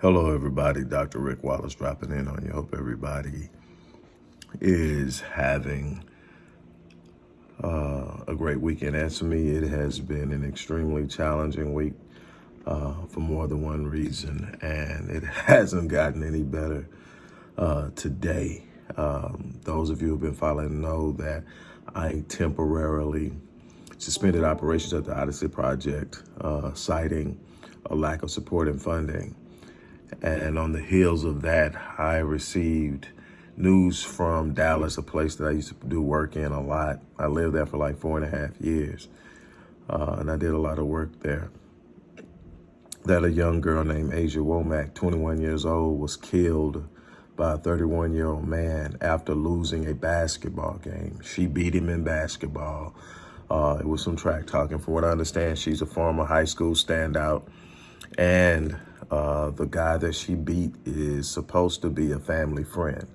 Hello, everybody. Dr. Rick Wallace dropping in on you. Hope everybody is having uh, a great weekend. As for me, it has been an extremely challenging week uh, for more than one reason, and it hasn't gotten any better uh, today. Um, those of you who have been following know that I temporarily suspended operations at the Odyssey Project, uh, citing a lack of support and funding. And on the heels of that, I received news from Dallas, a place that I used to do work in a lot. I lived there for like four and a half years, uh, and I did a lot of work there. That a young girl named Asia Womack, 21 years old, was killed by a 31-year-old man after losing a basketball game. She beat him in basketball. Uh, it was some track talking. From what I understand, she's a former high school standout. And uh, the guy that she beat is supposed to be a family friend.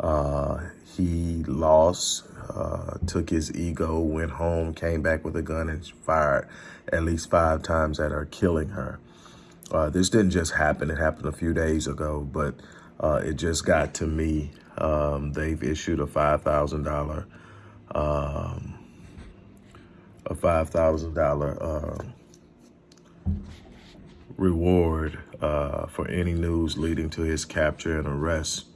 Uh, he lost, uh, took his ego, went home, came back with a gun and fired at least five times at her, killing her. Uh, this didn't just happen. It happened a few days ago, but uh, it just got to me. Um, they've issued a $5,000 um, a $5,000 reward uh, for any news leading to his capture and arrest.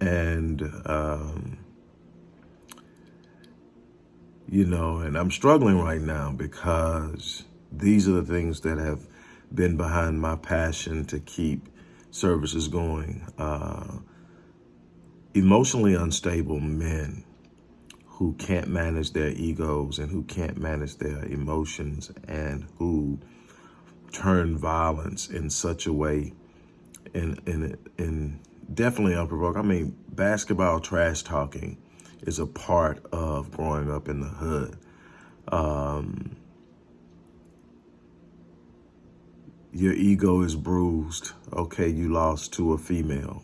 And, um, you know, and I'm struggling right now because these are the things that have been behind my passion to keep services going. Uh, emotionally unstable men who can't manage their egos and who can't manage their emotions and who turn violence in such a way and in, in definitely unprovoked. I mean, basketball trash talking is a part of growing up in the hood. Um, your ego is bruised. Okay, you lost to a female.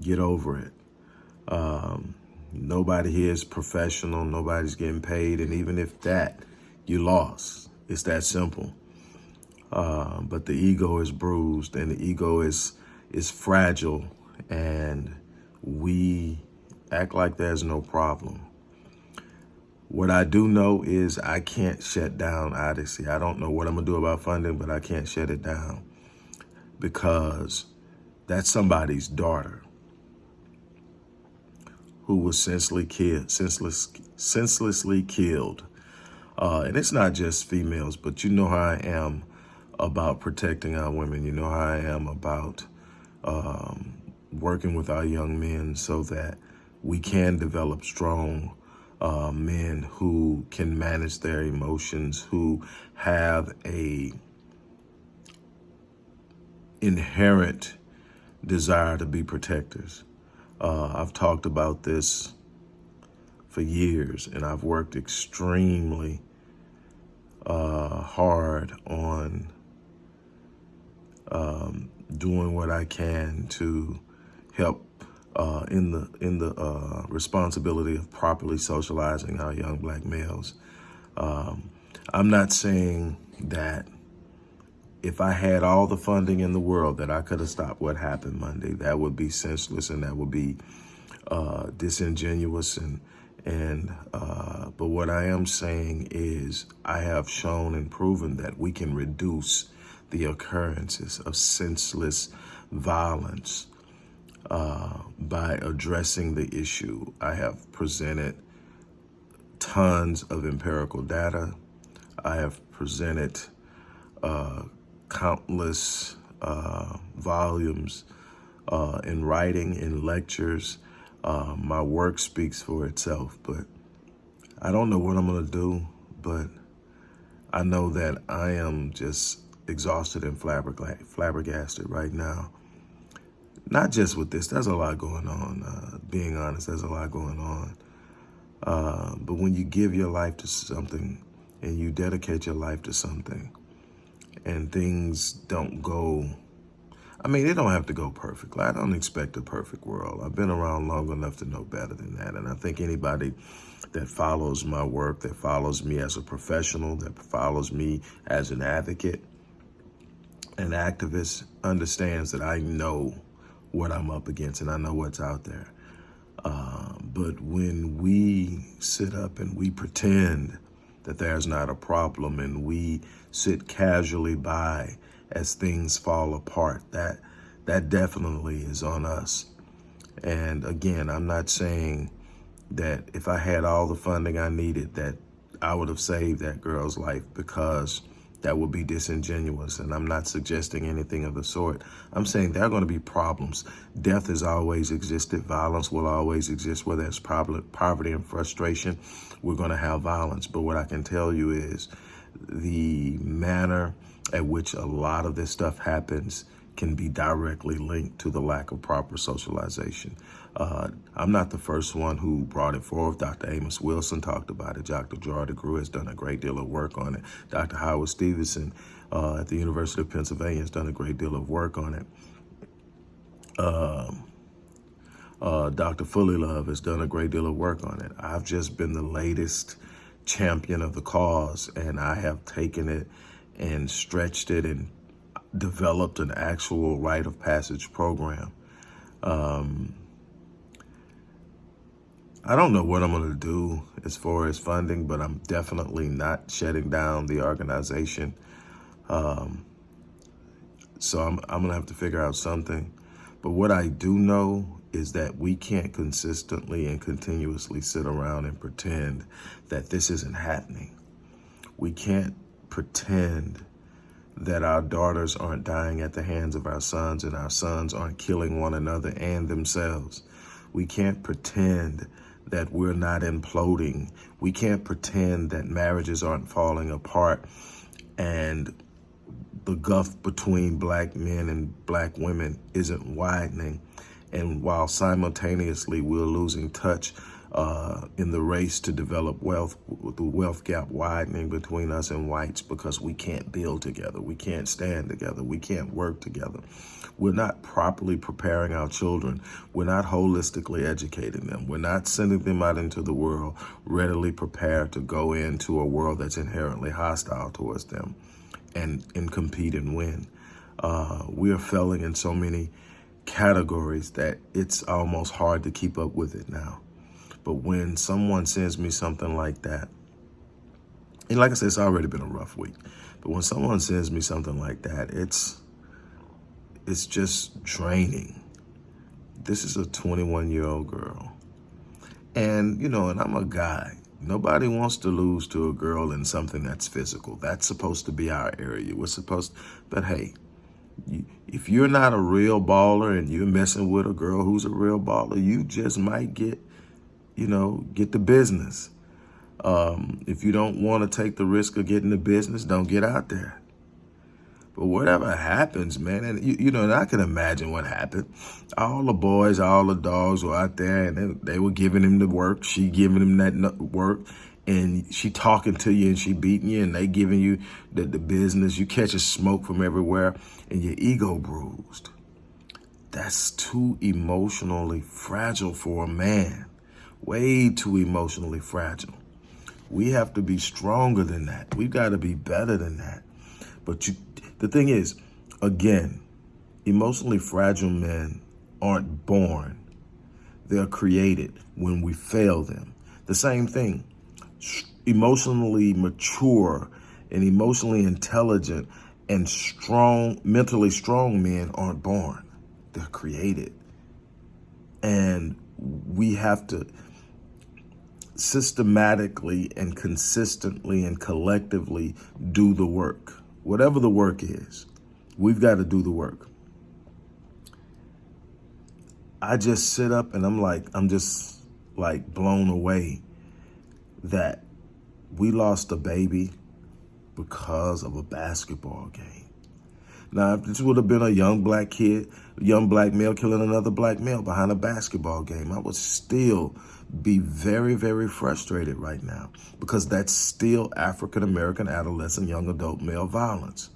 Get over it. Um, nobody here is professional. Nobody's getting paid. And even if that, you lost. It's that simple. Uh, but the ego is bruised and the ego is is fragile and we act like there's no problem. What I do know is I can't shut down Odyssey. I don't know what I'm gonna do about funding, but I can't shut it down because that's somebody's daughter who was senselessly killed, senseless, senselessly killed. Uh, and it's not just females, but you know how I am about protecting our women. You know how I am about um, working with our young men so that we can develop strong uh, men who can manage their emotions, who have a inherent desire to be protectors. Uh, I've talked about this for years and I've worked extremely uh, hard on um, doing what I can to help uh, in the in the uh, responsibility of properly socializing our young black males. Um, I'm not saying that if I had all the funding in the world that I could have stopped what happened Monday, that would be senseless and that would be uh, disingenuous and and uh, but what I am saying is I have shown and proven that we can reduce the occurrences of senseless violence uh, by addressing the issue. I have presented tons of empirical data. I have presented uh, countless uh, volumes uh, in writing, in lectures. Uh, my work speaks for itself, but I don't know what I'm going to do, but I know that I am just exhausted and flabbergasted right now. Not just with this, there's a lot going on. Uh, being honest, there's a lot going on. Uh, but when you give your life to something and you dedicate your life to something and things don't go, I mean, they don't have to go perfectly. I don't expect a perfect world. I've been around long enough to know better than that. And I think anybody that follows my work, that follows me as a professional, that follows me as an advocate, an activist understands that I know what I'm up against and I know what's out there. Uh, but when we sit up and we pretend that there's not a problem and we sit casually by as things fall apart, that that definitely is on us. And again, I'm not saying that if I had all the funding I needed that I would have saved that girl's life because that would be disingenuous. And I'm not suggesting anything of the sort. I'm saying there are going to be problems. Death has always existed. Violence will always exist. whether it's poverty and frustration, we're going to have violence. But what I can tell you is the manner at which a lot of this stuff happens can be directly linked to the lack of proper socialization. Uh, I'm not the first one who brought it forth. Dr. Amos Wilson talked about it. Dr. Joy DeGruy has done a great deal of work on it. Dr. Howard Stevenson uh, at the University of Pennsylvania has done a great deal of work on it. Um, uh, Dr. Fullilove has done a great deal of work on it. I've just been the latest champion of the cause, and I have taken it and stretched it and developed an actual rite of passage program. Um, I don't know what I'm going to do as far as funding, but I'm definitely not shutting down the organization. Um, so I'm, I'm going to have to figure out something. But what I do know is that we can't consistently and continuously sit around and pretend that this isn't happening. We can't pretend that our daughters aren't dying at the hands of our sons and our sons aren't killing one another and themselves. We can't pretend that we're not imploding. We can't pretend that marriages aren't falling apart and the gulf between black men and black women isn't widening. And while simultaneously we're losing touch uh, in the race to develop wealth, the wealth gap widening between us and whites because we can't build together. We can't stand together. We can't work together. We're not properly preparing our children. We're not holistically educating them. We're not sending them out into the world readily prepared to go into a world that's inherently hostile towards them and, and compete and win. Uh, we are failing in so many categories that it's almost hard to keep up with it now. But when someone sends me something like that, and like I said, it's already been a rough week. But when someone sends me something like that, it's it's just draining. This is a 21 year old girl. And, you know, and I'm a guy. Nobody wants to lose to a girl in something that's physical. That's supposed to be our area. We're supposed, but hey, if you're not a real baller and you're messing with a girl who's a real baller, you just might get you know, get the business. Um, if you don't want to take the risk of getting the business, don't get out there. But whatever happens, man, and you, you know, and I can imagine what happened. All the boys, all the dogs were out there, and they, they were giving him the work. She giving him that work, and she talking to you, and she beating you, and they giving you the, the business. You catch a smoke from everywhere, and your ego bruised. That's too emotionally fragile for a man way too emotionally fragile. We have to be stronger than that. We've got to be better than that. But you, the thing is, again, emotionally fragile men aren't born. They're created when we fail them. The same thing, emotionally mature and emotionally intelligent and strong, mentally strong men aren't born. They're created. And we have to, systematically and consistently and collectively do the work. Whatever the work is, we've got to do the work. I just sit up and I'm like, I'm just like blown away that we lost a baby because of a basketball game. Now, if this would have been a young black kid, young black male killing another black male behind a basketball game, I would still be very, very frustrated right now because that's still African-American adolescent young adult male violence.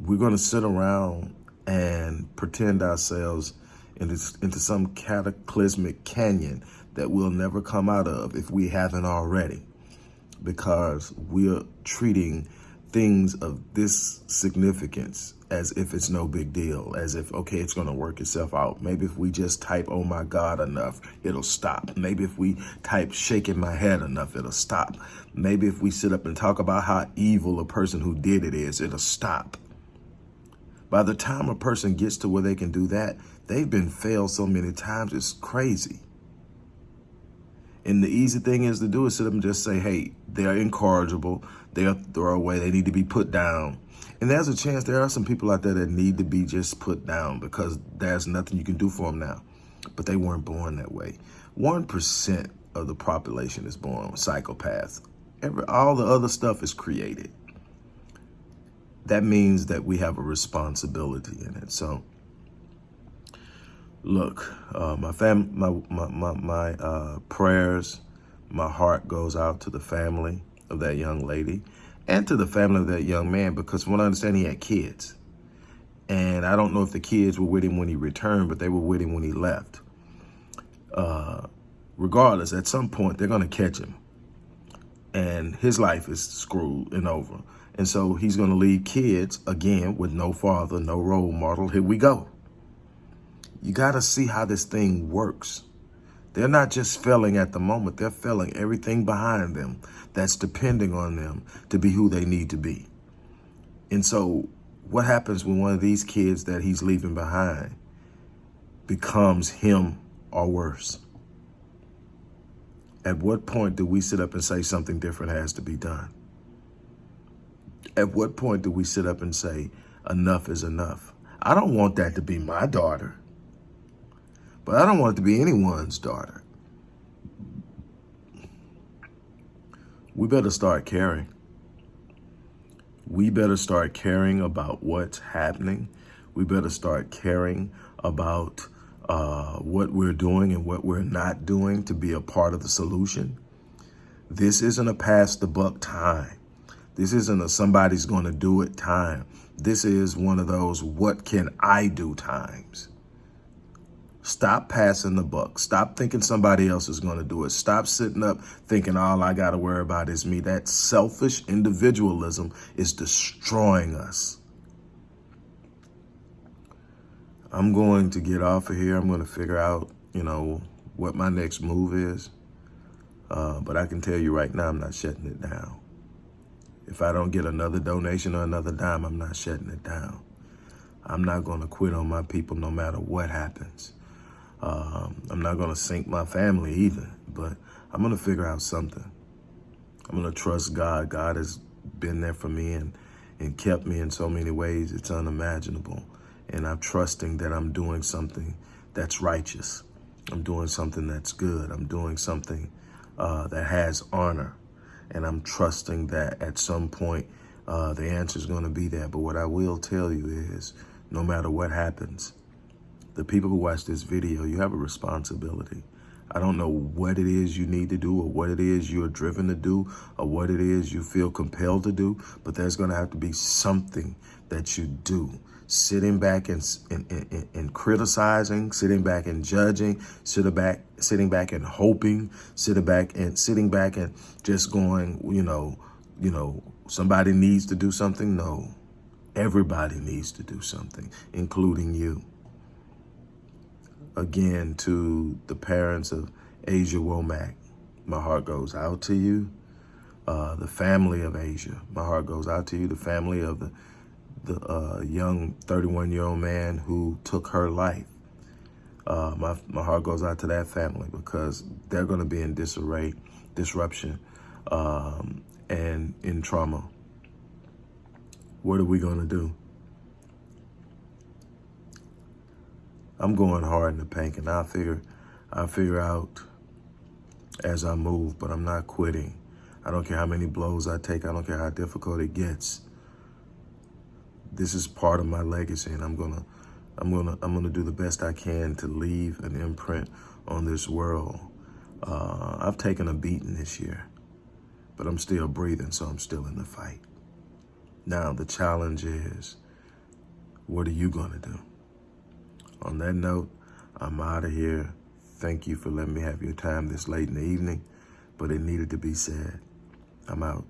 We're going to sit around and pretend ourselves into, into some cataclysmic canyon that we'll never come out of if we haven't already because we're treating things of this significance as if it's no big deal, as if, okay, it's going to work itself out. Maybe if we just type, oh my God, enough, it'll stop. Maybe if we type shaking my head enough, it'll stop. Maybe if we sit up and talk about how evil a person who did it is, it'll stop. By the time a person gets to where they can do that, they've been failed so many times, it's crazy. And the easy thing is to do is sit up and just say, hey, they're incorrigible. They're throwaway. They need to be put down. And there's a chance there are some people out there that need to be just put down because there's nothing you can do for them now. But they weren't born that way. 1% of the population is born psychopaths. Every, all the other stuff is created. That means that we have a responsibility in it. So look, uh, my fam, my my my, my uh, prayers, my heart goes out to the family of that young lady, and to the family of that young man because from what I understand, he had kids, and I don't know if the kids were with him when he returned, but they were with him when he left. Uh, regardless, at some point they're gonna catch him, and his life is screwed and over. And so he's going to leave kids, again, with no father, no role model. Here we go you got to see how this thing works. They're not just failing at the moment. They're failing everything behind them that's depending on them to be who they need to be. And so what happens when one of these kids that he's leaving behind becomes him or worse? At what point do we sit up and say something different has to be done? At what point do we sit up and say enough is enough? I don't want that to be my daughter. But I don't want it to be anyone's daughter. We better start caring. We better start caring about what's happening. We better start caring about uh, what we're doing and what we're not doing to be a part of the solution. This isn't a pass the buck time. This isn't a somebody's going to do it time. This is one of those what can I do times. Stop passing the buck. Stop thinking somebody else is going to do it. Stop sitting up thinking all I got to worry about is me. That selfish individualism is destroying us. I'm going to get off of here. I'm going to figure out, you know, what my next move is. Uh, but I can tell you right now, I'm not shutting it down. If I don't get another donation or another dime, I'm not shutting it down. I'm not going to quit on my people no matter what happens. Um, I'm not going to sink my family either, but I'm going to figure out something. I'm going to trust God. God has been there for me and, and kept me in so many ways. It's unimaginable. And I'm trusting that I'm doing something that's righteous. I'm doing something that's good. I'm doing something uh, that has honor. And I'm trusting that at some point, uh, the answer is going to be there. But what I will tell you is, no matter what happens, the people who watch this video, you have a responsibility. I don't know what it is you need to do or what it is you're driven to do or what it is you feel compelled to do, but there's going to have to be something that you do. Sitting back and, and, and, and criticizing, sitting back and judging, sitting back, sitting back and hoping, sitting back and sitting back and just going, you know, you know, somebody needs to do something. No, everybody needs to do something, including you again to the parents of Asia Womack. My heart goes out to you. Uh, the family of Asia. My heart goes out to you. The family of the, the uh, young 31-year-old man who took her life. Uh, my, my heart goes out to that family because they're going to be in disarray, disruption, um, and in trauma. What are we going to do? I'm going hard in the paint and I'll figure, I'll figure out as I move, but I'm not quitting. I don't care how many blows I take. I don't care how difficult it gets. This is part of my legacy and I'm gonna, I'm gonna, I'm gonna do the best I can to leave an imprint on this world. Uh, I've taken a beating this year, but I'm still breathing, so I'm still in the fight. Now the challenge is, what are you gonna do? On that note, I'm out of here. Thank you for letting me have your time this late in the evening, but it needed to be said. I'm out.